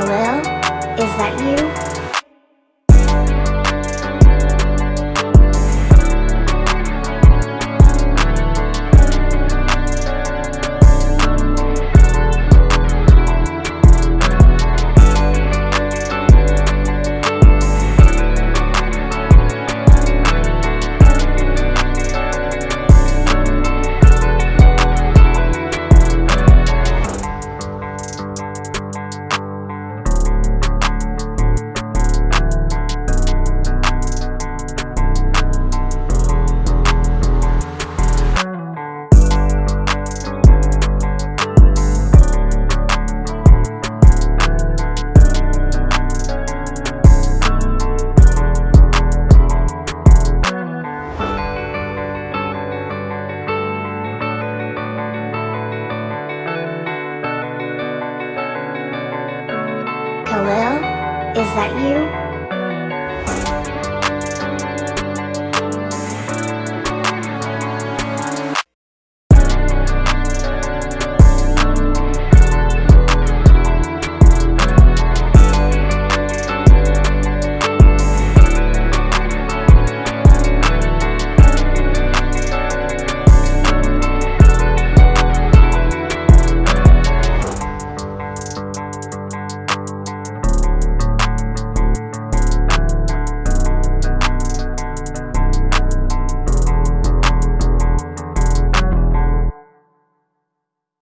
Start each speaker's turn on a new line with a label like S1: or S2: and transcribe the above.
S1: Khalil? Is that you? Khalil? Is that you?